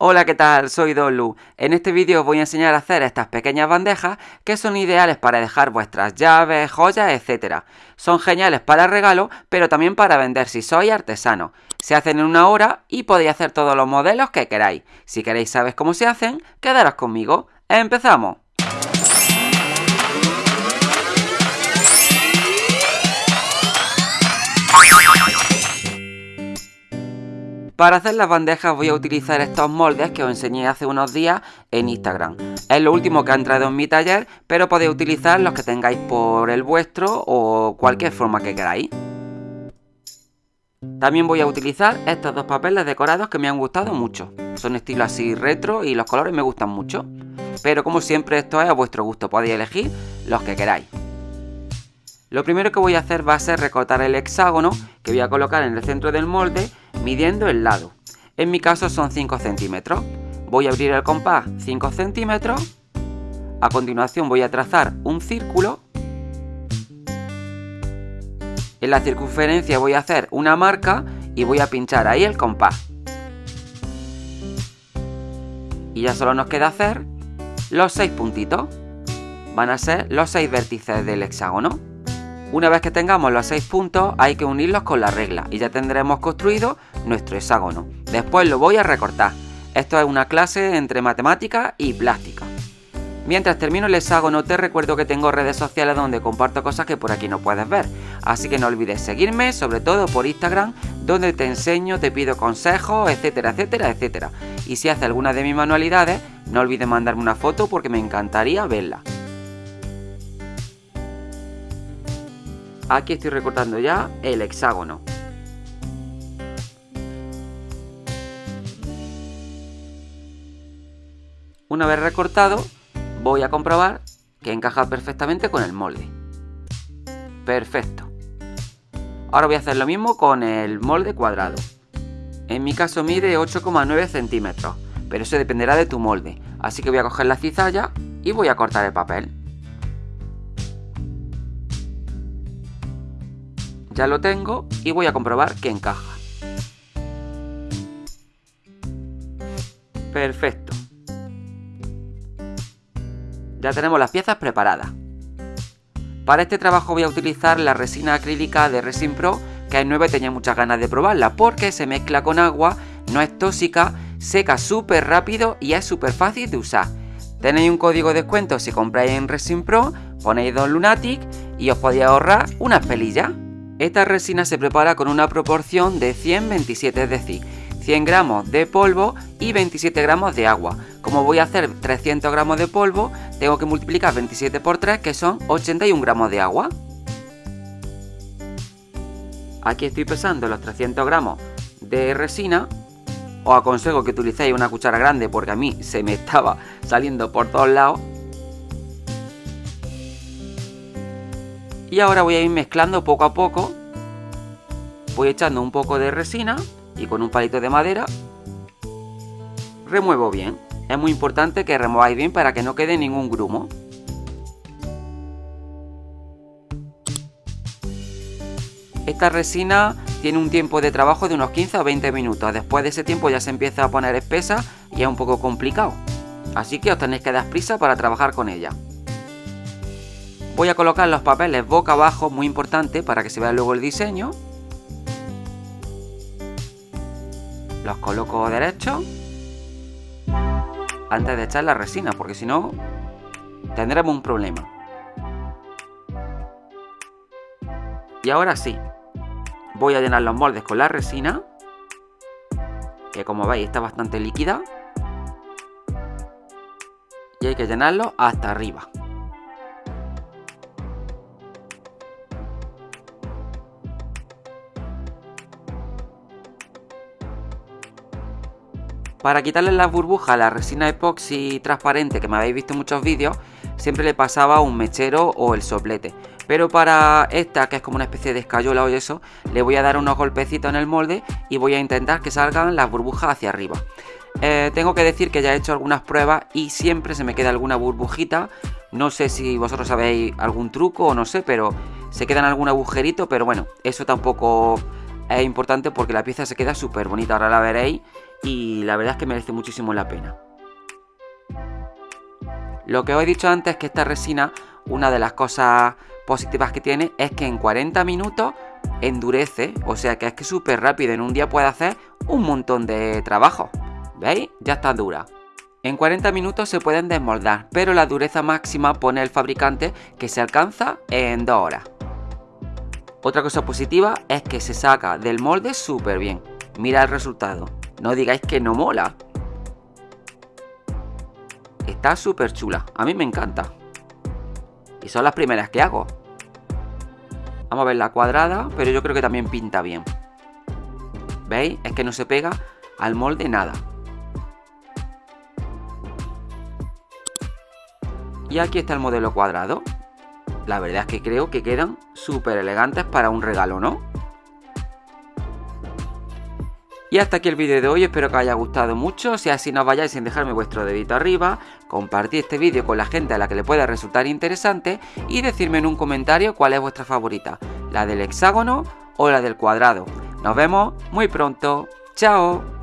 Hola, ¿qué tal? Soy Dolu. En este vídeo os voy a enseñar a hacer estas pequeñas bandejas que son ideales para dejar vuestras llaves, joyas, etc. Son geniales para regalo, pero también para vender si sois artesano. Se hacen en una hora y podéis hacer todos los modelos que queráis. Si queréis saber cómo se hacen, quedaros conmigo. ¡Empezamos! Para hacer las bandejas voy a utilizar estos moldes que os enseñé hace unos días en Instagram. Es lo último que ha entrado en mi taller, pero podéis utilizar los que tengáis por el vuestro o cualquier forma que queráis. También voy a utilizar estos dos papeles decorados que me han gustado mucho. Son estilo así retro y los colores me gustan mucho. Pero como siempre esto es a vuestro gusto, podéis elegir los que queráis. Lo primero que voy a hacer va a ser recortar el hexágono que voy a colocar en el centro del molde midiendo el lado. En mi caso son 5 centímetros. Voy a abrir el compás 5 centímetros. A continuación voy a trazar un círculo. En la circunferencia voy a hacer una marca y voy a pinchar ahí el compás. Y ya solo nos queda hacer los 6 puntitos. Van a ser los 6 vértices del hexágono. Una vez que tengamos los 6 puntos hay que unirlos con la regla y ya tendremos construido nuestro hexágono. Después lo voy a recortar. Esto es una clase entre matemática y plástica. Mientras termino el hexágono te recuerdo que tengo redes sociales donde comparto cosas que por aquí no puedes ver. Así que no olvides seguirme, sobre todo por Instagram, donde te enseño, te pido consejos, etcétera, etcétera, etcétera. Y si haces alguna de mis manualidades, no olvides mandarme una foto porque me encantaría verla. Aquí estoy recortando ya el hexágono. Una vez recortado, voy a comprobar que encaja perfectamente con el molde. Perfecto. Ahora voy a hacer lo mismo con el molde cuadrado. En mi caso mide 8,9 centímetros, pero eso dependerá de tu molde. Así que voy a coger la cizalla y voy a cortar el papel. Ya lo tengo y voy a comprobar que encaja. Perfecto. Ya tenemos las piezas preparadas. Para este trabajo voy a utilizar la resina acrílica de Resin Pro, que en 9 tenía muchas ganas de probarla porque se mezcla con agua, no es tóxica, seca súper rápido y es súper fácil de usar. Tenéis un código de descuento si compráis en Resin Pro, ponéis 2 Lunatic y os podéis ahorrar unas pelillas. Esta resina se prepara con una proporción de 100-27, es decir, 100 gramos de polvo y 27 gramos de agua. Como voy a hacer 300 gramos de polvo, tengo que multiplicar 27 por 3, que son 81 gramos de agua. Aquí estoy pesando los 300 gramos de resina. Os aconsejo que utilicéis una cuchara grande porque a mí se me estaba saliendo por todos lados. Y ahora voy a ir mezclando poco a poco. Voy echando un poco de resina y con un palito de madera remuevo bien. Es muy importante que remováis bien para que no quede ningún grumo. Esta resina tiene un tiempo de trabajo de unos 15 o 20 minutos. Después de ese tiempo ya se empieza a poner espesa y es un poco complicado. Así que os tenéis que dar prisa para trabajar con ella. Voy a colocar los papeles boca abajo, muy importante para que se vea luego el diseño. Los coloco derecho antes de echar la resina, porque si no tendremos un problema. Y ahora sí, voy a llenar los moldes con la resina, que como veis está bastante líquida. Y hay que llenarlo hasta arriba. Para quitarle las burbujas a la resina epoxi transparente que me habéis visto en muchos vídeos, siempre le pasaba un mechero o el soplete. Pero para esta, que es como una especie de escayola o eso, le voy a dar unos golpecitos en el molde y voy a intentar que salgan las burbujas hacia arriba. Eh, tengo que decir que ya he hecho algunas pruebas y siempre se me queda alguna burbujita. No sé si vosotros sabéis algún truco o no sé, pero se quedan algún agujerito, pero bueno, eso tampoco es importante porque la pieza se queda súper bonita, ahora la veréis y la verdad es que merece muchísimo la pena. Lo que os he dicho antes es que esta resina, una de las cosas positivas que tiene es que en 40 minutos endurece, o sea que es que súper rápido, en un día puede hacer un montón de trabajo. ¿Veis? Ya está dura. En 40 minutos se pueden desmoldar, pero la dureza máxima pone el fabricante que se alcanza en 2 horas. Otra cosa positiva es que se saca del molde súper bien. Mira el resultado. No digáis que no mola. Está súper chula. A mí me encanta. Y son las primeras que hago. Vamos a ver la cuadrada, pero yo creo que también pinta bien. ¿Veis? Es que no se pega al molde nada. Y aquí está el modelo cuadrado. La verdad es que creo que quedan súper elegantes para un regalo, ¿no? Y hasta aquí el vídeo de hoy, espero que os haya gustado mucho, si así no vayáis sin dejarme vuestro dedito arriba, compartir este vídeo con la gente a la que le pueda resultar interesante y decirme en un comentario cuál es vuestra favorita, la del hexágono o la del cuadrado. Nos vemos muy pronto, chao.